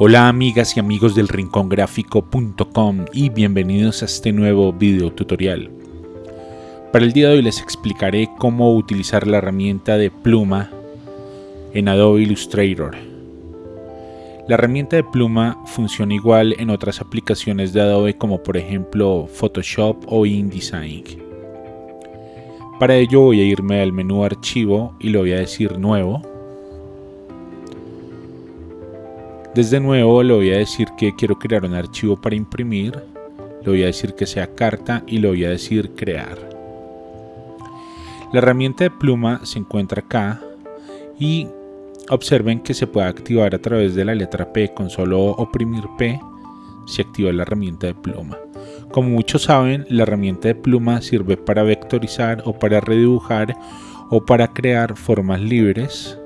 Hola amigas y amigos del rincongráfico.com y bienvenidos a este nuevo video tutorial. Para el día de hoy les explicaré cómo utilizar la herramienta de pluma en Adobe Illustrator. La herramienta de pluma funciona igual en otras aplicaciones de Adobe como por ejemplo Photoshop o InDesign. Para ello voy a irme al menú archivo y le voy a decir nuevo Desde nuevo le voy a decir que quiero crear un archivo para imprimir, le voy a decir que sea carta y le voy a decir crear. La herramienta de pluma se encuentra acá y observen que se puede activar a través de la letra P con solo oprimir P se activa la herramienta de pluma. Como muchos saben, la herramienta de pluma sirve para vectorizar o para redibujar o para crear formas libres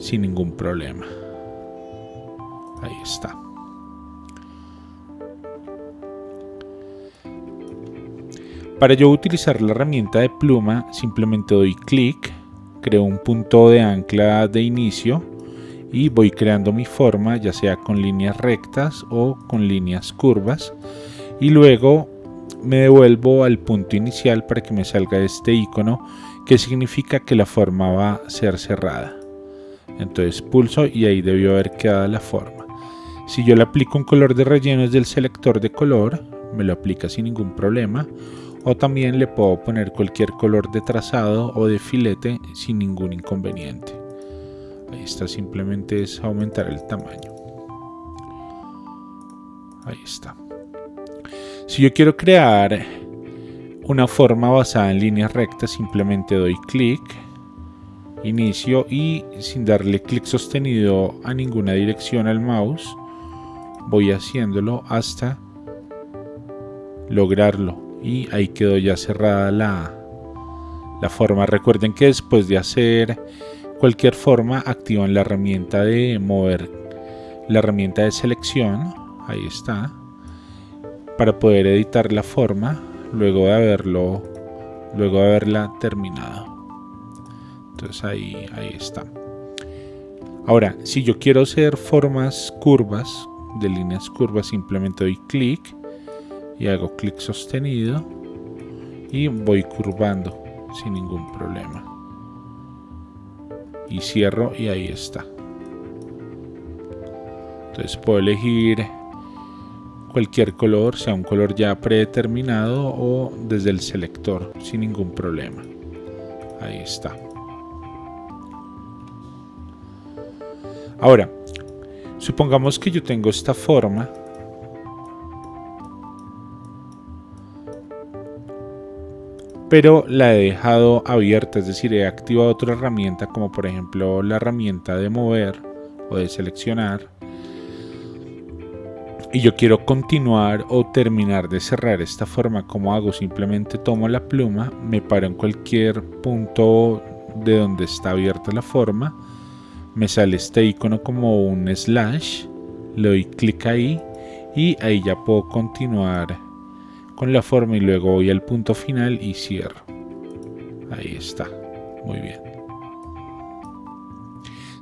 sin ningún problema. Ahí está. Para yo utilizar la herramienta de pluma, simplemente doy clic, creo un punto de ancla de inicio y voy creando mi forma, ya sea con líneas rectas o con líneas curvas. Y luego me devuelvo al punto inicial para que me salga este icono que significa que la forma va a ser cerrada. Entonces pulso y ahí debió haber quedado la forma. Si yo le aplico un color de relleno desde el selector de color, me lo aplica sin ningún problema. O también le puedo poner cualquier color de trazado o de filete sin ningún inconveniente. Ahí está, simplemente es aumentar el tamaño. Ahí está. Si yo quiero crear una forma basada en líneas rectas, simplemente doy clic, inicio y sin darle clic sostenido a ninguna dirección al mouse, voy haciéndolo hasta lograrlo. Y ahí quedó ya cerrada la, la forma. Recuerden que después de hacer cualquier forma activan la herramienta de mover la herramienta de selección. Ahí está. Para poder editar la forma luego de haberlo luego de haberla terminado. Entonces ahí, ahí está. Ahora si yo quiero hacer formas curvas de líneas curvas simplemente doy clic y hago clic sostenido y voy curvando sin ningún problema. Y cierro y ahí está. Entonces puedo elegir cualquier color sea un color ya predeterminado o desde el selector sin ningún problema. Ahí está. Ahora Supongamos que yo tengo esta forma. Pero la he dejado abierta, es decir, he activado otra herramienta como por ejemplo la herramienta de mover o de seleccionar. Y yo quiero continuar o terminar de cerrar esta forma. como hago? Simplemente tomo la pluma, me paro en cualquier punto de donde está abierta la forma me sale este icono como un slash, le doy clic ahí y ahí ya puedo continuar con la forma y luego voy al punto final y cierro. Ahí está, muy bien.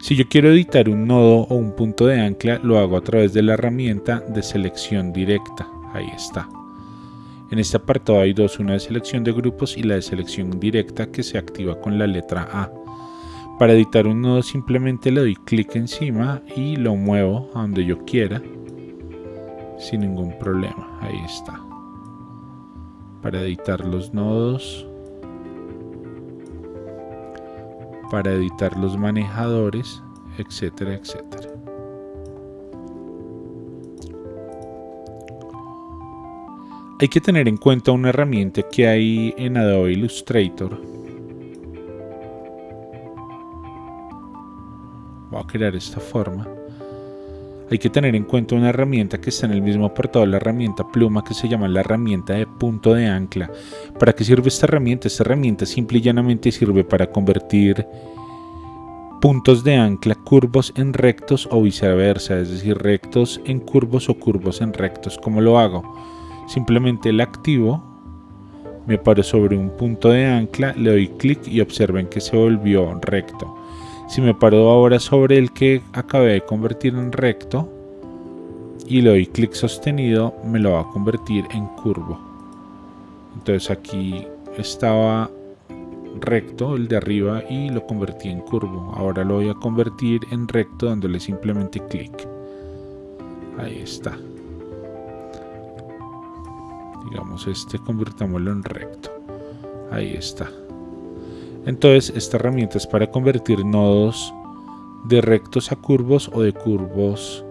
Si yo quiero editar un nodo o un punto de ancla, lo hago a través de la herramienta de selección directa. Ahí está. En este apartado hay dos, una de selección de grupos y la de selección directa que se activa con la letra A. Para editar un nodo simplemente le doy clic encima y lo muevo a donde yo quiera sin ningún problema. Ahí está. Para editar los nodos. Para editar los manejadores, etcétera, etcétera. Hay que tener en cuenta una herramienta que hay en Adobe Illustrator a crear esta forma hay que tener en cuenta una herramienta que está en el mismo apartado la herramienta pluma que se llama la herramienta de punto de ancla. ¿Para qué sirve esta herramienta? Esta herramienta simple y llanamente sirve para convertir puntos de ancla curvos en rectos o viceversa, es decir, rectos en curvos o curvos en rectos. ¿Cómo lo hago? Simplemente la activo, me paro sobre un punto de ancla, le doy clic y observen que se volvió recto. Si me paro ahora sobre el que acabé de convertir en recto y le doy clic sostenido, me lo va a convertir en curvo. Entonces aquí estaba recto el de arriba y lo convertí en curvo. Ahora lo voy a convertir en recto dándole simplemente clic. Ahí está. Digamos este convirtámoslo en recto. Ahí está. Entonces esta herramienta es para convertir nodos de rectos a curvos o de curvos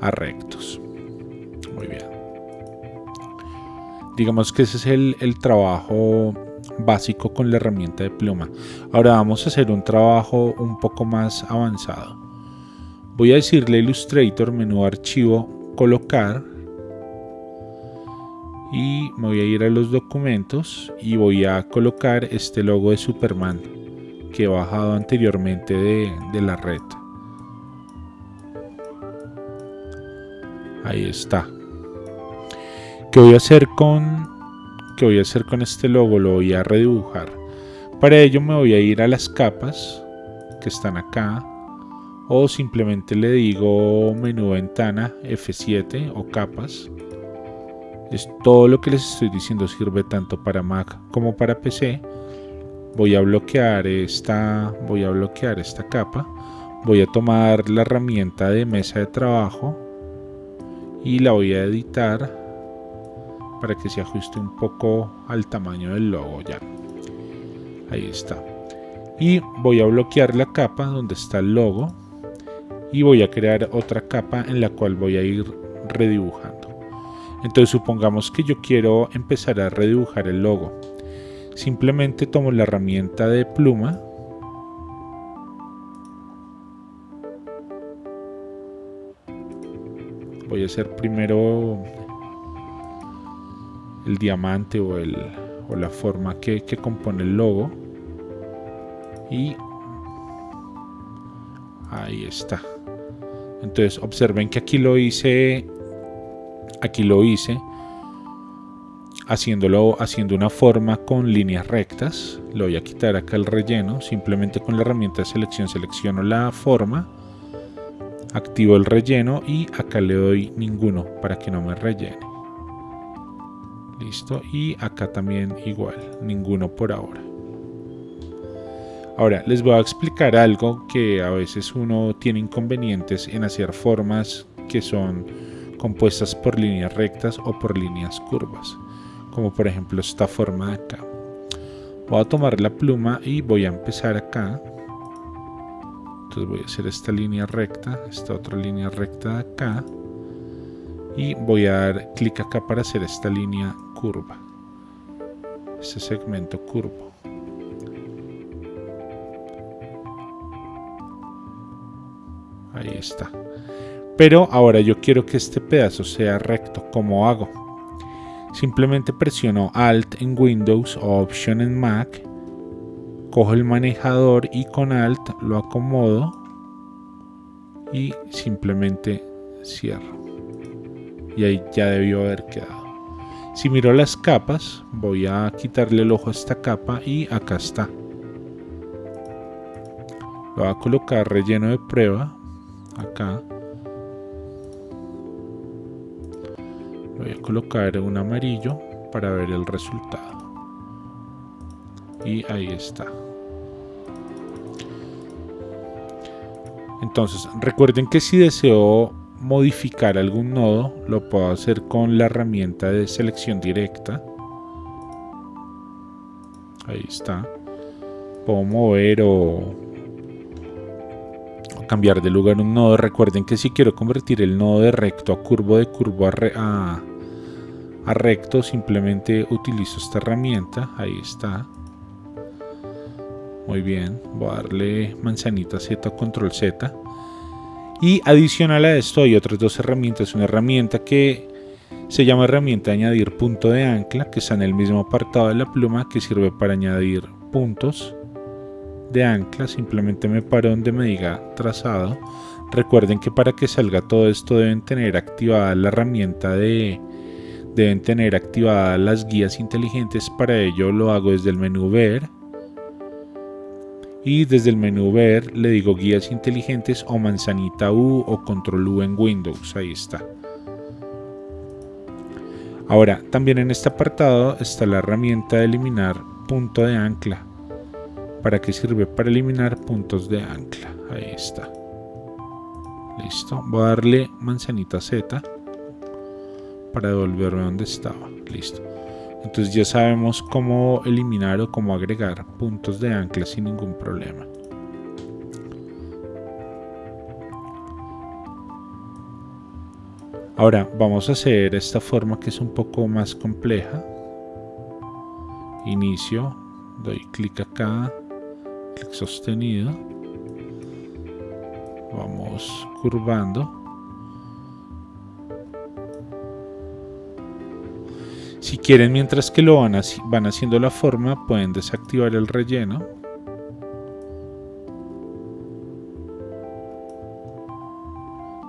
a rectos. Muy bien. Digamos que ese es el, trabajo básico con la herramienta de pluma. Ahora vamos a hacer un trabajo un poco más avanzado. Voy a decirle Illustrator, menú archivo, colocar y voy a ir a los documentos y voy a colocar este logo de Superman que he bajado anteriormente de, de la red. Ahí está. ¿Qué voy a hacer con qué voy a hacer con este logo? Lo voy a redibujar. Para ello me voy a ir a las capas que están acá o simplemente le digo menú ventana F7 o capas es todo lo que les estoy diciendo sirve tanto para Mac como para PC. Voy a bloquear esta, voy a bloquear esta capa. Voy a tomar la herramienta de mesa de trabajo y la voy a editar para que se ajuste un poco al tamaño del logo ya. Ahí está. Y voy a bloquear la capa donde está el logo y voy a crear otra capa en la cual voy a ir redibujando. Entonces supongamos que yo quiero empezar a redibujar el logo. Simplemente tomo la herramienta de pluma. Voy a hacer primero el diamante o, el, o la forma que, que, compone el logo. Y ahí está. Entonces observen que aquí lo hice Aquí lo hice haciéndolo, haciendo una forma con líneas rectas. Le voy a quitar acá el relleno. Simplemente con la herramienta de selección selecciono la forma. Activo el relleno y acá le doy ninguno para que no me rellene. Listo. Y acá también igual. Ninguno por ahora. Ahora les voy a explicar algo que a veces uno tiene inconvenientes en hacer formas que son compuestas por líneas rectas o por líneas curvas, como por ejemplo esta forma de acá. Voy a tomar la pluma y voy a empezar acá. Entonces voy a hacer esta línea recta, esta otra línea recta de acá. Y voy a dar clic acá para hacer esta línea curva. Este segmento curvo. Ahí está pero ahora yo quiero que este pedazo sea recto. ¿Cómo hago? Simplemente presiono Alt en Windows o Option en Mac, cojo el manejador y con Alt lo acomodo y simplemente cierro. Y ahí ya debió haber quedado. Si miro las capas, voy a quitarle el ojo a esta capa y acá está. Lo voy a colocar relleno de prueba acá. Voy a colocar un amarillo para ver el resultado. Y ahí está. Entonces recuerden que si deseo modificar algún nodo lo puedo hacer con la herramienta de selección directa. Ahí está. Puedo mover o cambiar de lugar un nodo. Recuerden que si quiero convertir el nodo de recto a curvo de curvo a, a recto simplemente utilizo esta herramienta. Ahí está. Muy bien. Voy a darle manzanita z control z. Y adicional a esto hay otras dos herramientas. Una herramienta que se llama herramienta añadir punto de ancla que está en el mismo apartado de la pluma que sirve para añadir puntos de ancla simplemente me paro donde me diga trazado recuerden que para que salga todo esto deben tener activada la herramienta de deben tener activadas las guías inteligentes para ello lo hago desde el menú ver y desde el menú ver le digo guías inteligentes o manzanita U o control U en Windows, ahí está. Ahora, también en este apartado está la herramienta de eliminar punto de ancla. ¿Para qué sirve? Para eliminar puntos de ancla. Ahí está. Listo. Voy a darle manzanita Z para devolverme donde estaba. Listo. Entonces ya sabemos cómo eliminar o cómo agregar puntos de ancla sin ningún problema. Ahora vamos a hacer esta forma que es un poco más compleja. Inicio, doy clic acá, sostenido. Vamos curvando. Si quieren, mientras que lo van, van haciendo la forma, pueden desactivar el relleno.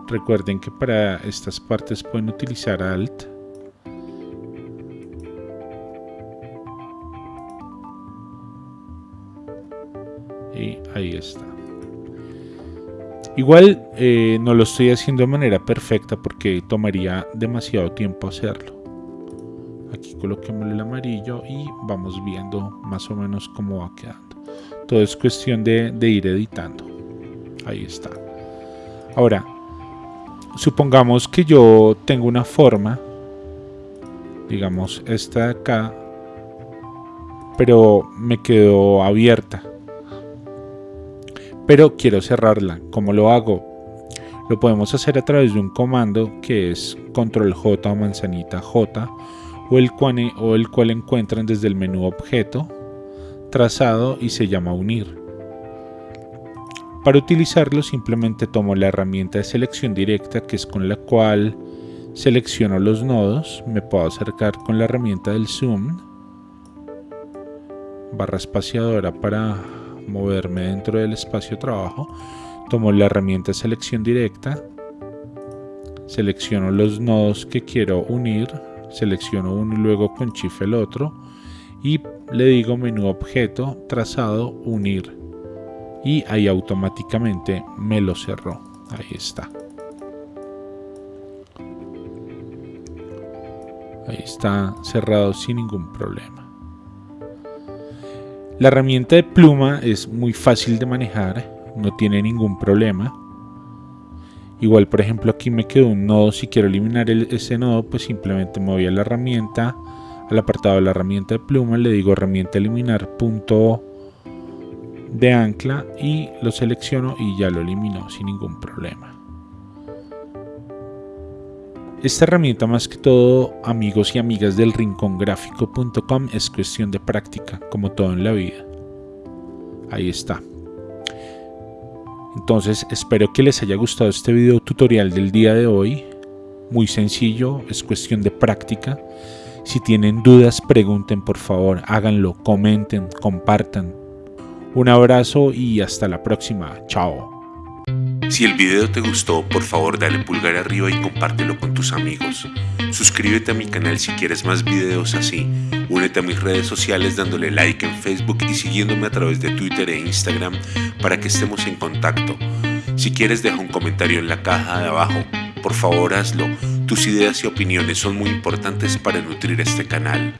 Recuerden que para estas partes pueden utilizar Alt. Ahí está. Igual eh, no lo estoy haciendo de manera perfecta porque tomaría demasiado tiempo hacerlo. Aquí coloquemos el amarillo y vamos viendo más o menos cómo va quedando. Todo es cuestión de, ir editando. Ahí está. Ahora supongamos que yo tengo una forma digamos esta de acá pero me quedó abierta pero quiero cerrarla ¿cómo lo hago? lo podemos hacer a través de un comando que es control J o manzanita J o el, cual, o el cual encuentran desde el menú objeto, trazado y se llama unir. Para utilizarlo simplemente tomo la herramienta de selección directa que es con la cual selecciono los nodos, me puedo acercar con la herramienta del zoom, barra espaciadora para moverme dentro del espacio trabajo, tomo la herramienta selección directa, selecciono los nodos que quiero unir, selecciono uno y luego con Shift el otro y le digo menú objeto, trazado, unir y ahí automáticamente me lo cerró. Ahí está. Ahí está cerrado sin ningún problema. La herramienta de pluma es muy fácil de manejar, no tiene ningún problema. Igual, por ejemplo, aquí me quedó un nodo. Si quiero eliminar ese nodo, pues simplemente me voy a la herramienta, al apartado de la herramienta de pluma, le digo herramienta eliminar punto de ancla y lo selecciono y ya lo elimino sin ningún problema. Esta herramienta más que todo amigos y amigas del rincongráfico.com es cuestión de práctica como todo en la vida. Ahí está. Entonces espero que les haya gustado este video tutorial del día de hoy. Muy sencillo, es cuestión de práctica. Si tienen dudas, pregunten por favor, háganlo, comenten, compartan. Un abrazo y hasta la próxima. Chao. Si el video te gustó, por favor dale pulgar arriba y compártelo con tus amigos. Suscríbete a mi canal si quieres más videos así. Únete a mis redes sociales dándole like en Facebook y siguiéndome a través de Twitter e Instagram para que estemos en contacto. Si quieres deja un comentario en la caja de abajo. Por favor hazlo. Tus ideas y opiniones son muy importantes para nutrir este canal.